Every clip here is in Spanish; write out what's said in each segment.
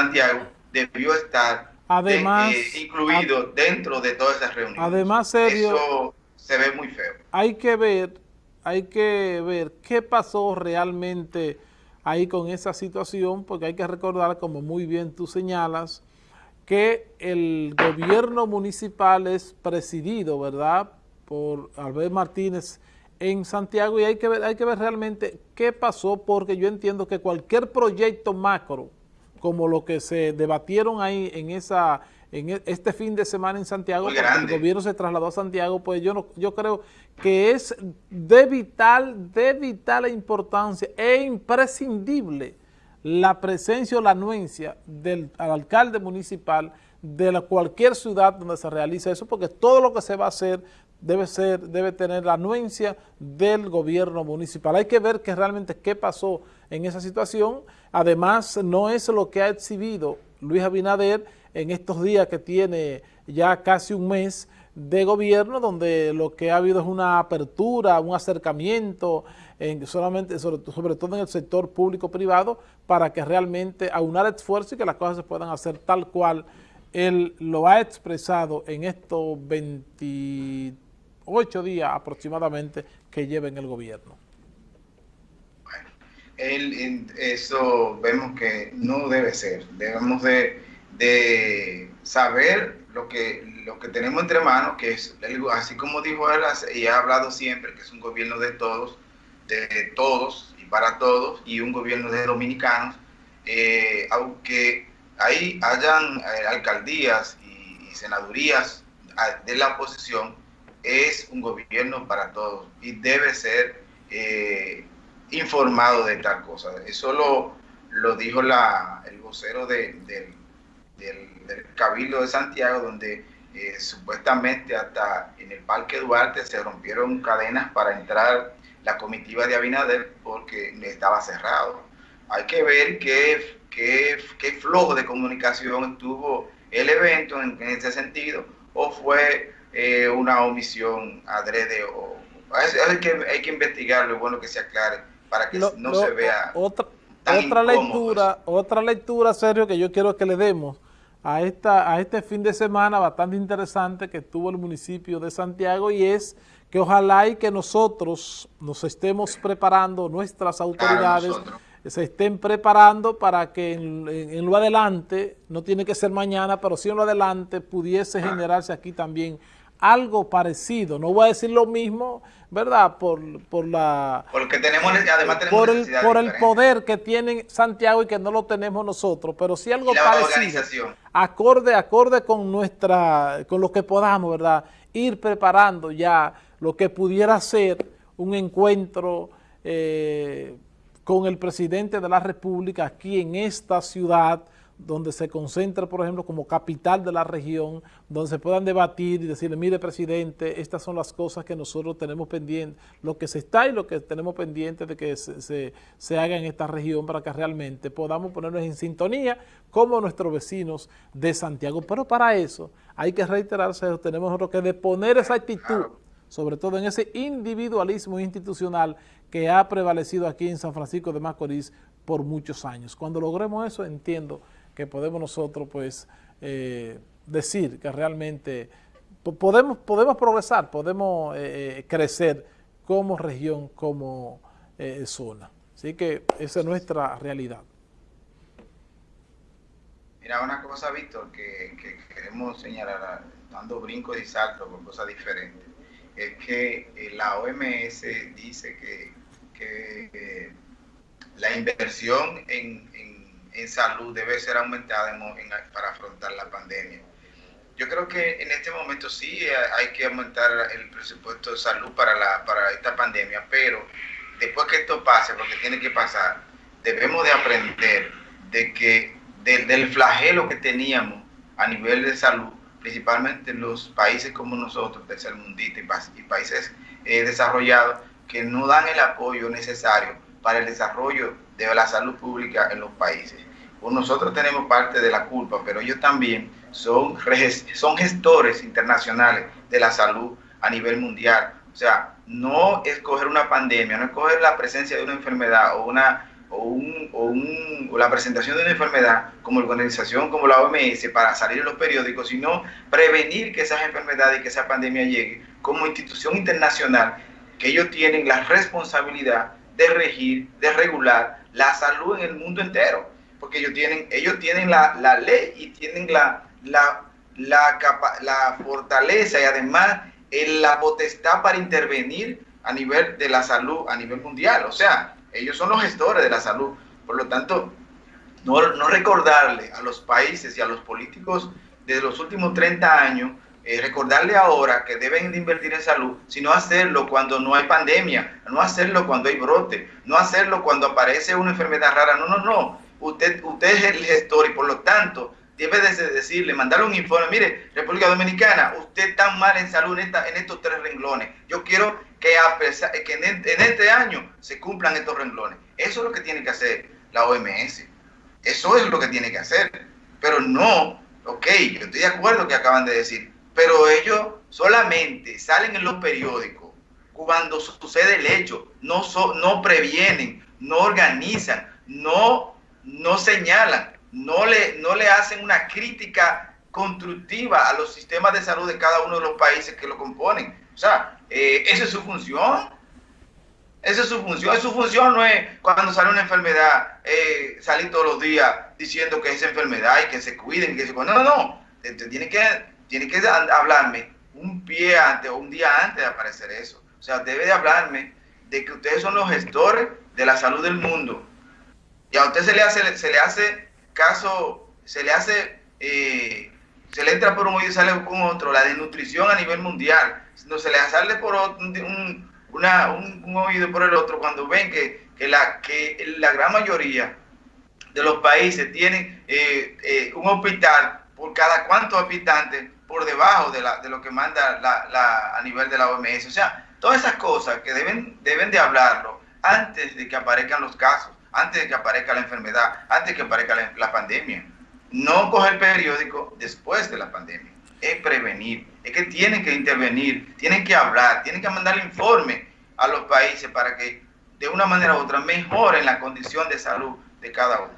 Santiago debió estar además, incluido dentro de todas esas reuniones. Además, serio, Eso se ve muy feo. Hay que ver, hay que ver qué pasó realmente ahí con esa situación, porque hay que recordar, como muy bien tú señalas, que el gobierno municipal es presidido, ¿verdad?, por Albert Martínez en Santiago y hay que ver, hay que ver realmente qué pasó, porque yo entiendo que cualquier proyecto macro, como lo que se debatieron ahí en esa en e, este fin de semana en Santiago, el gobierno se trasladó a Santiago, pues yo no, yo creo que es de vital, de vital importancia e imprescindible la presencia o la anuencia del alcalde municipal de la, cualquier ciudad donde se realice eso, porque todo lo que se va a hacer debe ser, debe tener la anuencia del gobierno municipal. Hay que ver que realmente qué pasó en esa situación. Además, no es lo que ha exhibido Luis Abinader en estos días que tiene ya casi un mes de gobierno, donde lo que ha habido es una apertura, un acercamiento, en, solamente, sobre, todo en el sector público-privado, para que realmente aunar esfuerzo y que las cosas se puedan hacer tal cual él lo ha expresado en estos 28 días aproximadamente que lleva en el gobierno. Bueno, eso vemos que no debe ser, debemos de de saber lo que, lo que tenemos entre manos, que es, así como dijo él y ha hablado siempre, que es un gobierno de todos, de todos y para todos, y un gobierno de dominicanos, eh, aunque ahí hayan eh, alcaldías y, senadurías ah, de la oposición, es un gobierno para todos y debe ser eh, informado de tal cosa. Eso lo, lo dijo la, el vocero de, del del, Cabildo de Santiago, donde eh, supuestamente hasta en el Parque Duarte se rompieron cadenas para entrar la comitiva de Abinader porque estaba cerrado. Hay que ver qué, qué, qué flojo de comunicación tuvo el evento en, ese sentido, o fue eh, una omisión adrede, o hay, que, hay que investigarlo, es bueno que se aclare para que no se vea otra, otra lectura, otra lectura, serio, que yo quiero que le demos a, esta, a este fin de semana bastante interesante que tuvo el municipio de Santiago y es que ojalá y que nosotros nos estemos preparando, nuestras autoridades se estén preparando para que en, lo adelante, no tiene que ser mañana, pero sí en lo adelante pudiese generarse aquí también algo parecido. No voy a decir lo mismo, ¿verdad? Por, por la... Porque tenemos, además tenemos por el, por el poder que tiene Santiago y que no lo tenemos nosotros, pero sí algo parecido. Acorde, acorde con nuestra, con lo que podamos, ¿verdad? Ir preparando ya lo que pudiera ser un encuentro eh, con el presidente de la República aquí en esta ciudad, donde se concentre, por ejemplo, como capital de la región, donde se puedan debatir y decirle, mire, presidente, estas son las cosas que nosotros tenemos pendientes, lo que se está y lo que tenemos pendiente de que se, se, haga en esta región para que realmente podamos ponernos en sintonía como nuestros vecinos de Santiago. Pero para eso hay que reiterarse, tenemos que deponer esa actitud, sobre todo en ese individualismo institucional que ha prevalecido aquí en San Francisco de Macorís por muchos años. Cuando logremos eso, entiendo que podemos nosotros pues eh, decir que realmente podemos, podemos progresar, podemos eh, eh, crecer como región, como zona. Así que esa es nuestra realidad. Mira, una cosa, Víctor, que, queremos señalar, dando brincos y saltos por cosas diferentes, es que la OMS dice que, la inversión en salud debe ser aumentada para afrontar la pandemia. Yo creo que en este momento sí hay que aumentar el presupuesto de salud para, la, para esta pandemia, pero después que esto pase, porque tiene que pasar, debemos de aprender de que del flagelo que teníamos a nivel de salud, principalmente en los países como nosotros, tercermundistas y, países eh, desarrollados, que no dan el apoyo necesario para el desarrollo de la salud pública en los países. Pues nosotros tenemos parte de la culpa, pero ellos también son, son gestores internacionales de la salud a nivel mundial. O sea, no escoger una pandemia, no escoger la presencia de una enfermedad o una, o, un, la presentación de una enfermedad como organización como la OMS para salir en los periódicos, sino prevenir que esas enfermedades y que esa pandemia llegue como institución internacional, que ellos tienen la responsabilidad de regir, de regular la salud en el mundo entero, porque ellos tienen, ellos tienen la, la ley y tienen la, la, la, la fortaleza y además la potestad para intervenir a nivel de la salud, a nivel mundial. O sea, ellos son los gestores de la salud. Por lo tanto, no, no recordarle a los países y a los políticos de los últimos 30 años, eh, recordarle ahora que deben de invertir en salud, sino hacerlo cuando no hay pandemia, no hacerlo cuando hay brote, no hacerlo cuando aparece una enfermedad rara. No, no, no. Usted, usted es el gestor y por lo tanto debe de decirle, mandarle un informe, mire, República Dominicana, usted está mal en salud en, en estos tres renglones. Yo quiero que, a pesar, que en, este año se cumplan estos renglones. Eso es lo que tiene que hacer la OMS. Eso es lo que tiene que hacer. Pero no, ok, yo estoy de acuerdo que acaban de decir, pero ellos solamente salen en los periódicos cuando sucede el hecho, no, no previenen, no organizan, no, no señalan no le, no le hacen una crítica constructiva a los sistemas de salud de cada uno de los países que lo componen. O sea, eh, esa es su función. Esa es su función. Su función no es cuando sale una enfermedad, eh, salir todos los días diciendo que es enfermedad y que se cuiden, que se No, no, no. Tiene que, tiene que hablarme un pie antes o un día antes de aparecer eso. O sea, debe de hablarme de que ustedes son los gestores de la salud del mundo. Y a usted se le hace, se le hace caso se le hace, eh, se le entra por un oído y sale con otro, la desnutrición a nivel mundial, no se le sale por un, oído por el otro, cuando ven que, la, gran mayoría de los países tienen eh, eh, un hospital por cada cuantos habitantes por debajo de, la, de lo que manda la, la, a nivel de la OMS. O sea, todas esas cosas que deben, deben de hablarlo antes de que aparezcan los casos antes de que aparezca la enfermedad, antes de que aparezca la, pandemia. No coger periódico después de la pandemia. Es prevenir. Es que tienen que intervenir, tienen que hablar, tienen que mandar informe a los países para que de una manera u otra mejoren la condición de salud de cada uno.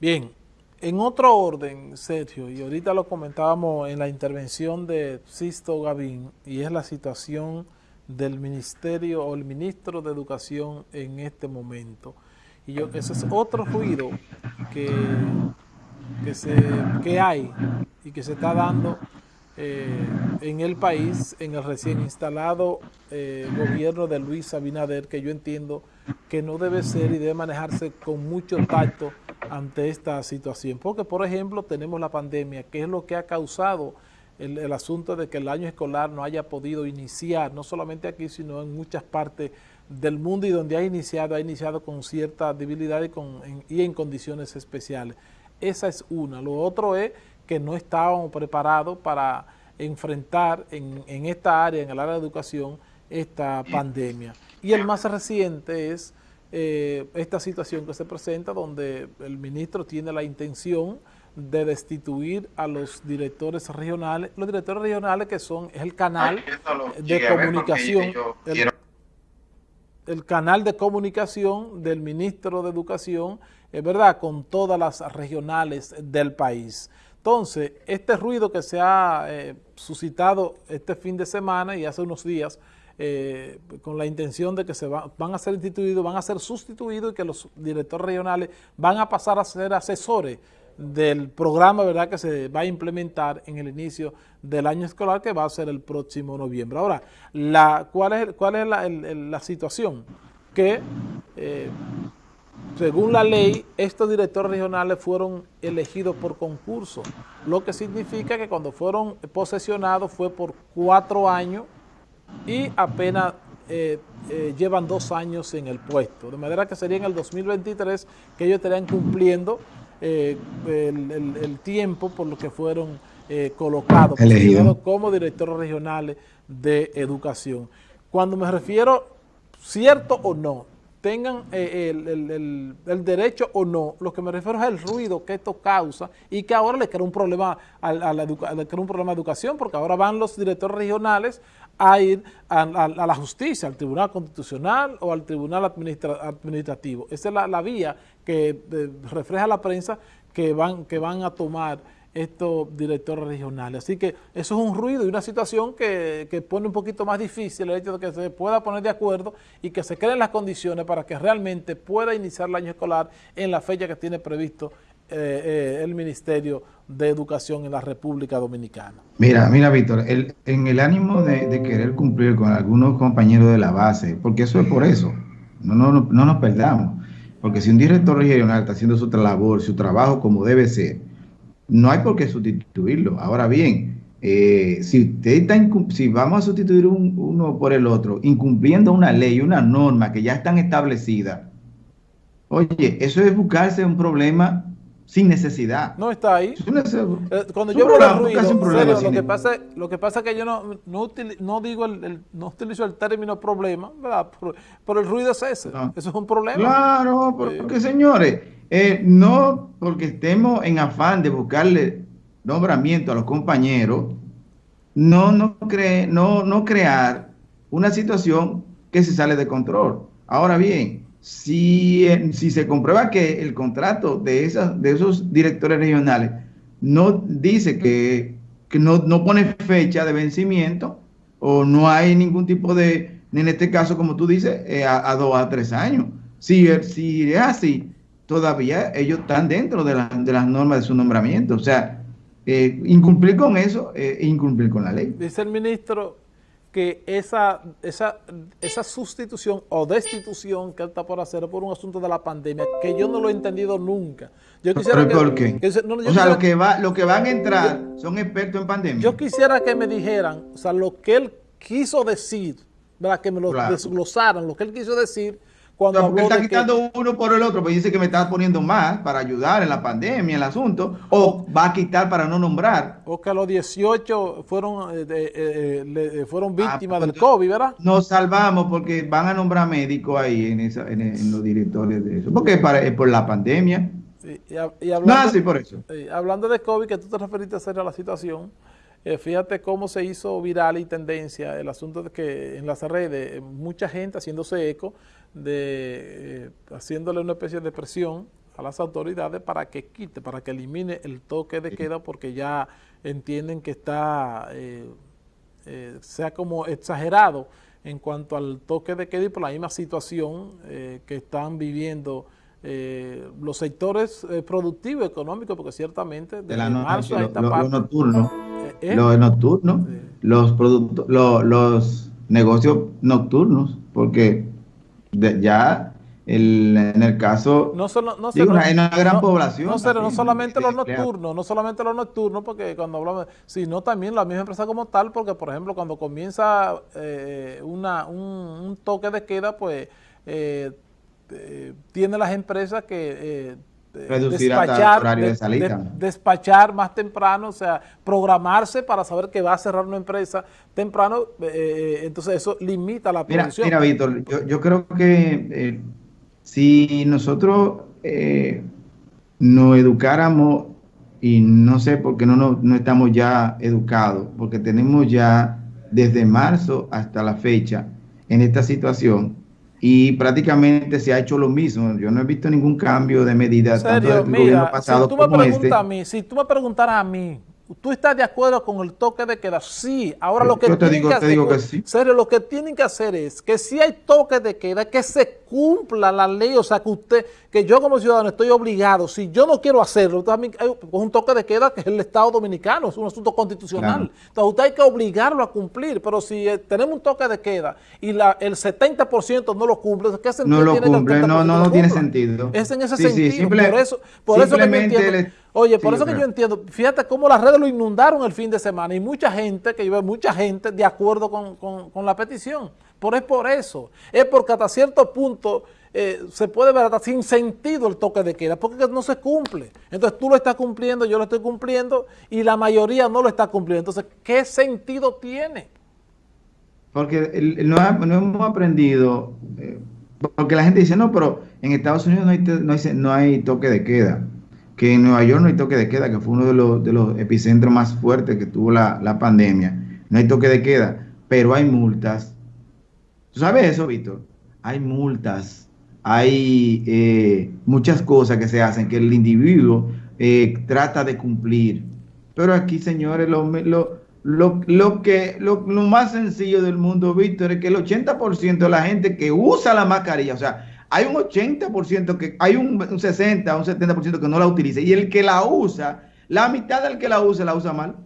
Bien, en otro orden, Sergio, y ahorita lo comentábamos en la intervención de Sisto Gavín, y es la situación del ministerio o el ministro de Educación en este momento. Y yo, ese es otro ruido que, que, hay y que se está dando eh, en el país, en el recién instalado eh, gobierno de Luis Abinader, que yo entiendo que no debe ser y debe manejarse con mucho tacto ante esta situación. Porque, por ejemplo, tenemos la pandemia, que es lo que ha causado el, asunto de que el año escolar no haya podido iniciar, no solamente aquí, sino en muchas partes del mundo y donde ha iniciado, ha iniciado con cierta debilidad y, con, en, y en condiciones especiales. Esa es una. Lo otro es que no estábamos preparados para enfrentar en, en, esta área, en el área de educación, esta pandemia. Y el más reciente es eh, esta situación que se presenta donde el ministro tiene la intención de destituir a los directores regionales, los directores regionales que son, es el canal de comunicación, el canal de comunicación del ministro de Educación, es verdad, con todas las regionales del país. Entonces, este ruido que se ha eh, suscitado este fin de semana y hace unos días, eh, con la intención de que se van a ser instituidos, van a ser sustituidos y que los directores regionales van a pasar a ser asesores del programa ¿verdad? que se va a implementar en el inicio del año escolar que va a ser el próximo noviembre. Ahora, ¿cuál es, cuál es la, la situación? Que eh, según la ley, estos directores regionales fueron elegidos por concurso, lo que significa que cuando fueron posesionados fue por cuatro años y apenas eh, eh, llevan dos años en el puesto, de manera que sería en el 2023 que ellos estarían cumpliendo eh, el, tiempo por lo que fueron colocados como directores regionales de educación. Cuando me refiero, cierto o no, tengan eh, el, derecho o no, lo que me refiero es el ruido que esto causa y que ahora le crea un problema a, la, un problema de educación, porque ahora van los directores regionales a ir a, la justicia, al Tribunal Constitucional o al Tribunal Administrativo. Esa es la, vía que eh, refleja la prensa que van, que van a tomar estos directores regionales. Así que eso es un ruido y una situación que, pone un poquito más difícil el hecho de que se pueda poner de acuerdo y que se creen las condiciones para que realmente pueda iniciar el año escolar en la fecha que tiene previsto eh, eh, el Ministerio de Educación en la República Dominicana. Mira, mira Víctor, en el ánimo de, querer cumplir con algunos compañeros de la base, porque eso es por eso, no nos perdamos, porque si un director regional está haciendo su labor, su trabajo como debe ser, no hay por qué sustituirlo. Ahora bien, eh, si, usted está si vamos a sustituir uno por el otro, incumpliendo una ley, una norma que ya están establecidas, oye, eso es buscarse un problema sin necesidad. No está ahí. Eh, cuando yo hablo de ruido, lo, que pasa, lo que pasa es que yo no, no, digo el, no utilizo el término problema, ¿verdad? Pero, el ruido es ese. Eso es un problema. Claro, porque señores, eh, no porque estemos en afán de buscarle nombramiento a los compañeros, no, no, cree, no, no crear una situación que se sale de control. Ahora bien, si, eh, si se comprueba que el contrato de, esas, de esos directores regionales no dice que, no, no, pone fecha de vencimiento o no hay ningún tipo de, en este caso, como tú dices, eh, a, dos a tres años. Si, si es así, todavía ellos están dentro de, las normas de su nombramiento. O sea, eh, incumplir con eso es incumplir con la ley. Dice el ministro que esa, esa, esa sustitución o destitución que él está por hacer por un asunto de la pandemia, que yo no lo he entendido nunca. Yo quisiera ¿Por qué? o sea, lo que, va, lo que van a entrar son expertos en pandemia. Yo quisiera que me dijeran, o sea, lo que él quiso decir, ¿verdad? que me lo desglosaran, lo que él quiso decir cuando porque está quitando uno por el otro, pues dice que me está poniendo más para ayudar en la pandemia, el asunto, o va a quitar para no nombrar. O que a los 18 fueron, eh, eh, eh, fueron ah, víctimas pues del COVID, ¿verdad? Nos salvamos porque van a nombrar médicos ahí en, esa, en, los directores de eso, porque es, por la pandemia. y, hablando, no, por eso. hablando de COVID, que tú te referiste a la situación, eh, fíjate cómo se hizo viral y tendencia el asunto de que en las redes mucha gente haciéndose eco, de eh, haciéndole una especie de presión a las autoridades para que quite, para que elimine el toque de queda porque ya entienden que está, sea como exagerado en cuanto al toque de queda y por la misma situación que están viviendo los sectores productivos, económicos, porque ciertamente de la marzo a esta parte, ¿Eh? los nocturnos, los productos, los, negocios nocturnos, porque ya en el caso no solo, no hay una gran población. No, no solamente los nocturnos, no solamente los nocturnos, porque cuando hablamos, sino también la misma empresa como tal, porque por ejemplo cuando comienza eh, una, un, toque de queda, pues eh, tiene las empresas que reducir despachar, horario de salida. despachar más temprano, o sea, programarse para saber que va a cerrar una empresa temprano, eh, eh, entonces eso limita la producción. Mira, Víctor, yo, creo que eh, si nosotros nos educáramos, y no sé por qué no, no, no estamos ya educados, porque tenemos ya desde marzo hasta la fecha en esta situación, y prácticamente se ha hecho lo mismo. Yo no he visto ningún cambio de medidas tanto del gobierno pasado si tú me este. A mí, si tú me preguntaras a mí, ¿Tú estás de acuerdo con el toque de queda? Sí. Ahora lo que tienen que hacer, serio, lo que tienen que hacer es que si hay toque de queda, que se cumpla la ley, o sea, que usted, que yo como ciudadano estoy obligado, si yo no quiero hacerlo, también hay un toque de queda que es el Estado Dominicano, es un asunto constitucional. Entonces usted hay que obligarlo a cumplir, pero si eh, tenemos un toque de queda y la, el 70% no lo cumple, ¿qué sentido no lo tiene cumple, no, no, no tiene sentido. Es en ese sentido, por eso, por eso que entiendo. Oye, por eso que yo entiendo, fíjate cómo las redes lo inundaron el fin de semana y mucha gente, que yo mucha gente de acuerdo con, la petición. Por es por eso, es porque hasta cierto punto eh, se puede ver hasta sin sentido el toque de queda, porque no se cumple. Entonces tú lo estás cumpliendo, yo lo estoy cumpliendo y la mayoría no lo está cumpliendo. Entonces, ¿qué sentido tiene? Porque no, hemos aprendido... Eh, Porque la gente dice, no, pero en Estados Unidos no hay, no hay, no hay toque de queda. Que en Nueva York no hay toque de queda, que fue uno de los, de los epicentros más fuertes que tuvo la, la pandemia. No hay toque de queda, pero hay multas. ¿Tú sabes eso, Víctor? Hay multas, hay eh, muchas cosas que se hacen que el individuo eh, trata de cumplir. Pero aquí, señores, lo, lo, lo, lo que, lo, lo, más sencillo del mundo, Víctor, es que el 80% de la gente que usa la mascarilla, o sea, hay un 80% que, hay un, un 60, un 70% que no la utiliza, y el que la usa, la mitad del que la usa, la usa mal.